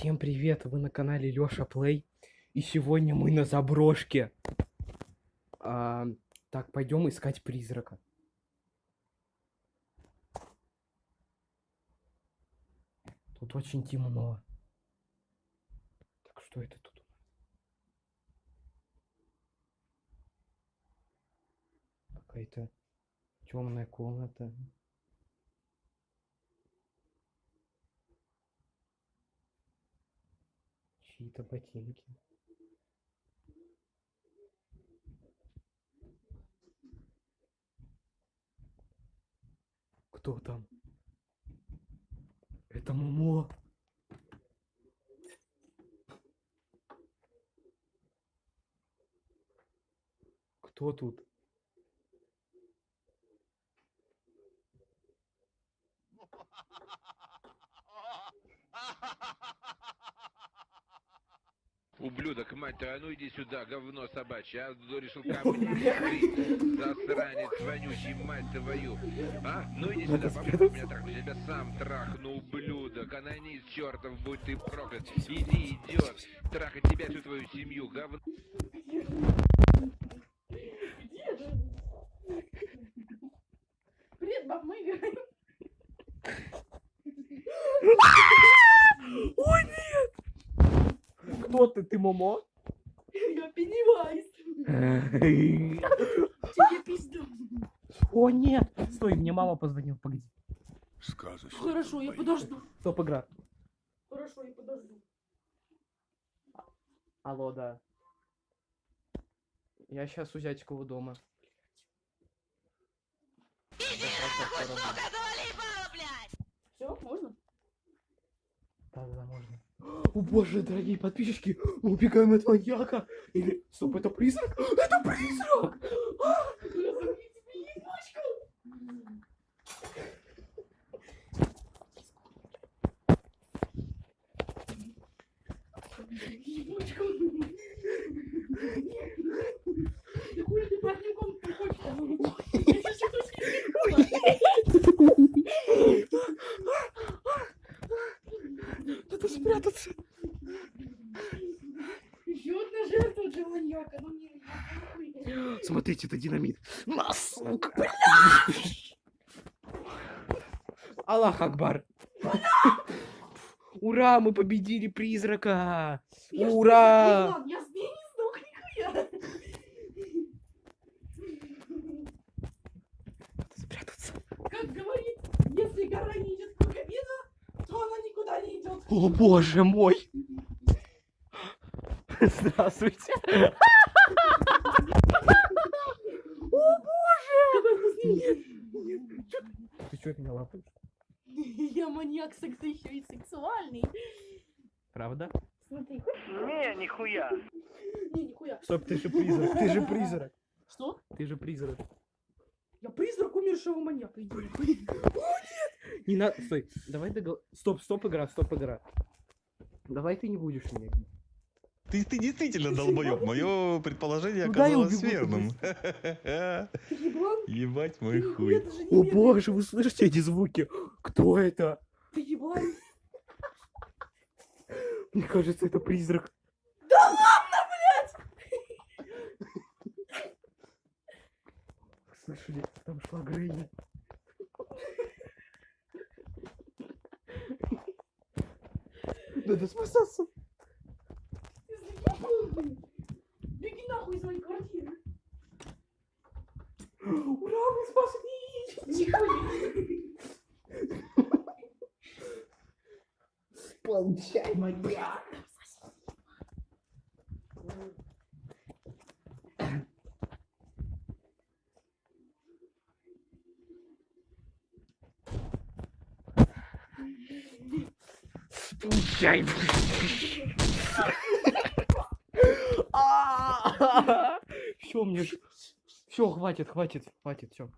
Всем привет, вы на канале Лёша Плей. И сегодня мы на заброшке. А, так, пойдем искать призрака. Тут очень темно. Так, что это тут? Какая-то темная комната. Чьи-то ботинки. Кто там? Это Момо. Кто тут? Ублюдок, мать твою, а ну иди сюда, говно собачье, а ну, решил камни перекрыть, засранец вонючий, мать твою, а? Ну иди сюда, попробуй меня трахнуть, я тебя сам трахну, ублюдок, анонист чертов, будь ты проклят, иди, идиот, трахать тебя, всю твою семью, говно. Привет, баб, мы играем. Ой, нет! Кто ты? Ты Момо? Я Пеннивайз. Тебе пизда. О, нет! Стой, мне мама позвонила, погоди. Сказочно. Хорошо, я подожду. Стоп, игра. Хорошо, я подожду. Алло, да. Я сейчас у зятикова дома. Все, можно? Да, да, можно. О боже, дорогие подписчики, мы убегаем от маньяка. Или, стоп, это призрак? Это призрак! А! Ебучку. Да хуй ты под ним комнату хочешь? Я сейчас Надо спрятаться. Еще для маньяка. Ну не. Смотрите, это динамит. На, сука! Аллах Акбар. Ура, мы победили призрака! Ура! Как говорит, если гора не идет к кабина, то она никуда не идет. О боже мой! Здравствуйте! О боже! Ты что меня лапаешь? Я маньяк секса еще и сексуальный. Правда? Смотри. Не, нихуя. Не, нихуя. Стоп, ты же призрак, ты же призрак. Что? Ты же призрак. Я призрак умершего маньяка. Иди. Не надо, стой, давай договор... Стоп, стоп, игра, стоп, игра. Давай ты не будешь меня бить. Ты, ты действительно долбоеб. Мое предположение Ну да, оказалось верным. Ебать мой хуй. О боже, вы слышите эти звуки? Кто это? Ты еблан? Мне кажется, это призрак. Слышали, там шла Грейни. Надо спасаться. Ты заебал? Беги нахуй из моей квартиры. Ура, мы спаслись! Тихо. Получай, маньяк! Получай! Все, мне... Все, хватит, хватит, хватит, все.